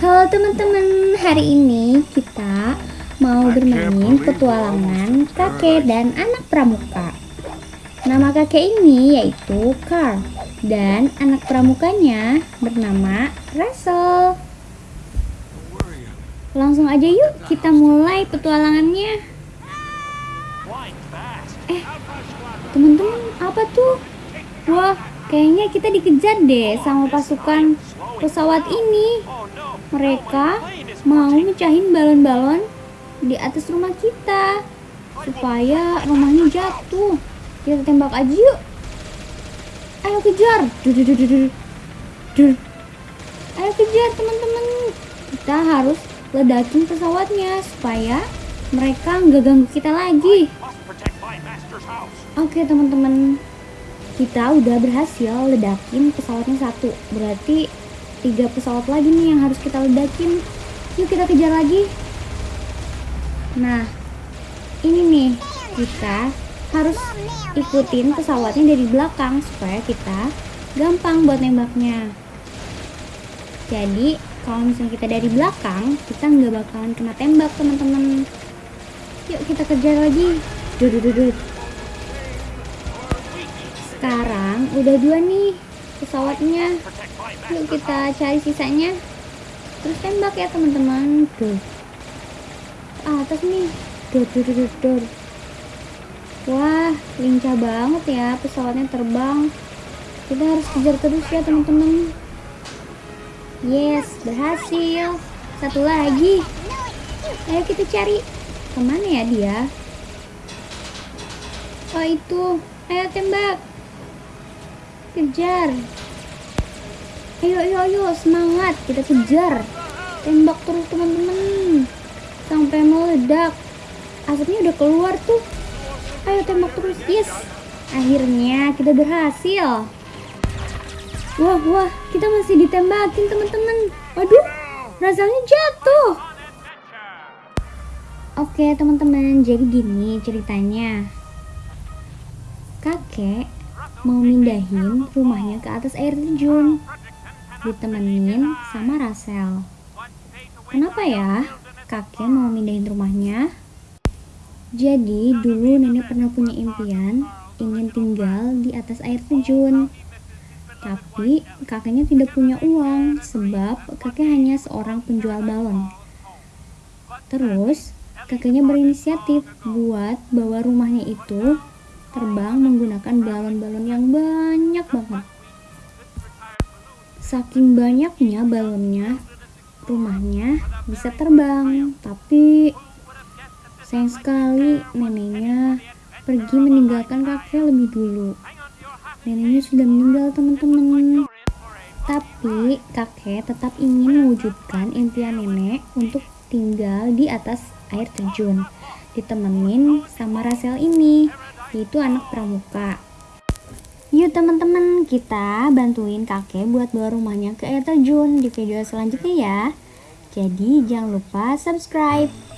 Halo teman-teman, hari ini kita mau bermain petualangan kakek dan anak pramuka. Nama kakek ini yaitu Carl dan anak pramukanya bernama Russell. Langsung aja yuk kita mulai petualangannya. Eh, teman-teman apa tuh? Wah, kayaknya kita dikejar deh sama pasukan pesawat ini. Mereka mau mecahin balon-balon di atas rumah kita supaya rumahnya jatuh. Kita tembak aja yuk. Ayo kejar. Dur, dur, dur, dur. Ayo kejar teman-teman. Kita harus ledakin pesawatnya supaya mereka nggak ganggu kita lagi. Oke teman-teman, kita udah berhasil ledakin pesawatnya satu. Berarti tiga pesawat lagi nih yang harus kita ledakin. Yuk kita kejar lagi. Nah ini nih kita harus ikutin pesawatnya dari belakang supaya kita gampang buat nembaknya. Jadi kalau misalnya kita dari belakang kita nggak bakalan kena tembak teman-teman. Yuk kita kejar lagi. Dudududud. Sekarang udah dua nih pesawatnya. Yuk kita cari sisanya. Terus tembak ya teman-teman. Tuh atas nih. Dor dor dor dor wah lincah banget ya pesawatnya terbang. Kita harus kejar terus ya teman-teman. Yes berhasil. Satu lagi. Ayo kita cari. Ke mana ya dia? Oh itu. Ayo tembak kejar. Ayo ayo ayo semangat. Kita kejar. Tembak terus teman-teman. Sampai meledak. Asapnya udah keluar tuh. Ayo tembak terus yes. Akhirnya kita berhasil. Wah wah kita masih ditembakin teman-teman. Waduh rasanya jatuh. Oke teman-teman. Jadi gini ceritanya. Kakek mau mindahin rumahnya ke atas air terjun ditemenin sama Rasel. Kenapa ya kakek mau mindahin rumahnya? Jadi dulu nenek pernah punya impian ingin tinggal di atas air terjun. Tapi kakeknya tidak punya uang sebab kakek hanya seorang penjual balon. Terus kakeknya berinisiatif buat bawa rumahnya itu terbang menggunakan balon-balon yang banyak banget. Saking banyaknya balonnya, rumahnya bisa terbang. Tapi sayang sekali neneknya pergi meninggalkan kakek lebih dulu. Neneknya sudah meninggal teman-teman. Tapi kakek tetap ingin mewujudkan impian nenek untuk tinggal di atas air terjun. Ditemenin sama Rasel ini, yaitu anak pramuka. Yuk teman-teman, kita bantuin kakek buat bawa rumahnya ke air terjun di video selanjutnya ya. Jadi jangan lupa subscribe.